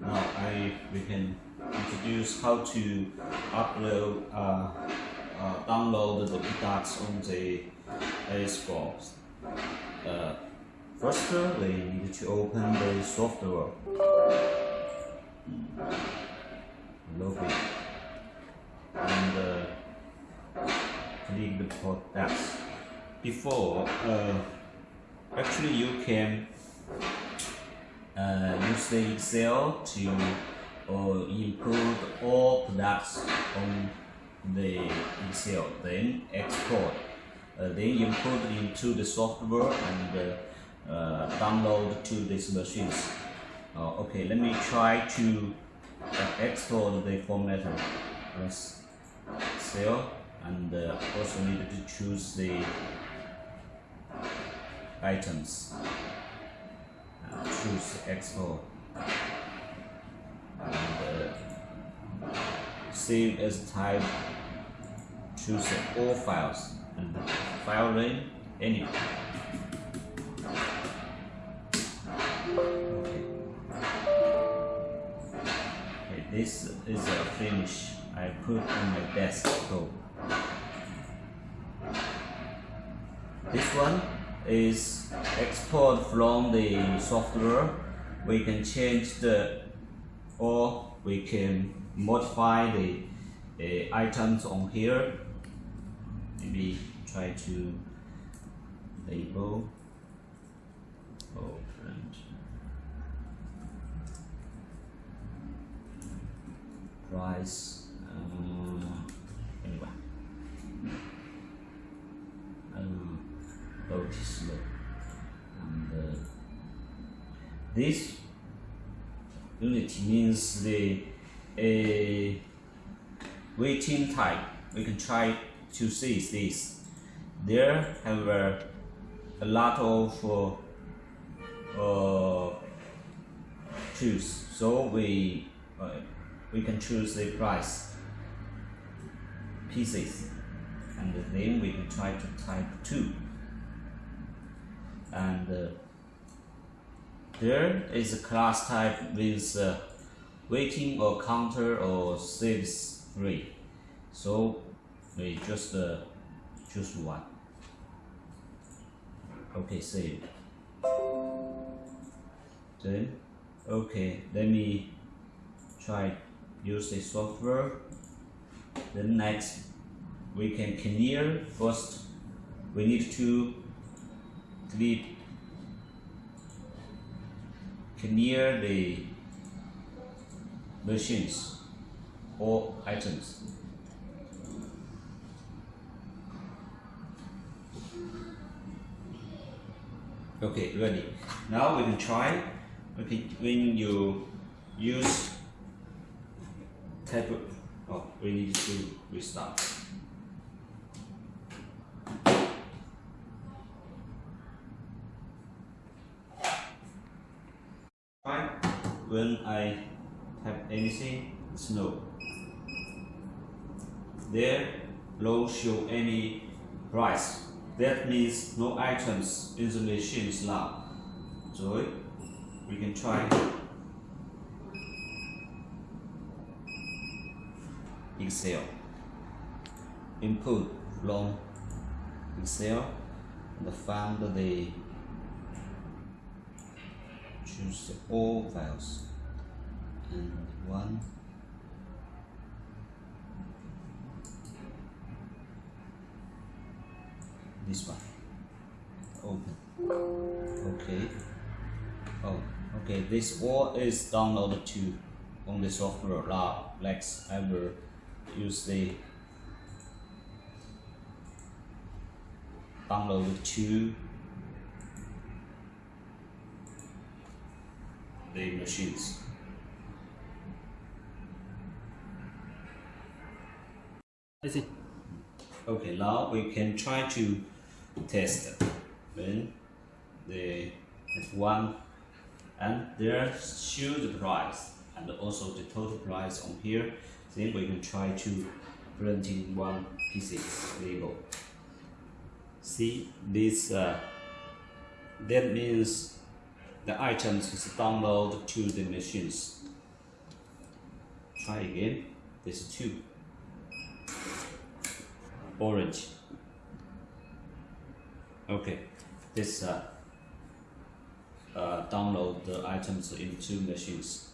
now I we can introduce how to upload uh, uh, download the PDAX on the AS4. Uh, first, uh, we need to open the software. Login and uh, click the PDAX. Before, uh, actually you can uh, use Excel to uh, all products on the Excel, then export, uh, then input into the software and uh, download to these machines. Uh, okay, let me try to uh, export the formatter. Press Excel and uh, also need to choose the items. Choose export and uh, save as type choose all files and file name any okay. okay this is a finish. I put on my desktop this one is export from the software. We can change the or we can modify the uh, items on here. Maybe try to label. Oh print price this unit means the a waiting time. We can try to see this. There have a, lot of uh, uh, choose so we uh, we can choose the price. Pieces. And then we can try to type 2 and uh, there is a class type with uh, waiting or counter or saves free so we just uh, choose one. Okay save. Then okay let me try use the software. Then next we can clear. First we need to delete clear the machines or items. Okay ready. Now we can try okay when you use of oh we need to restart Try when I type anything no. There no show any price. That means no items in the machine is now so we can try. Excel input from Excel and find the choose all files and one. This one. Open. Okay. Oh okay. This all is downloaded to on the software lab next I will use the download to the machines. I see. Okay, now we can try to test when the F1 and there show the price and also the total price on here. Then we can try to printing one pieces label. See this uh, that means the items is download to the machines. Try again. This two. Orange. Okay. This uh, uh, download the items into machines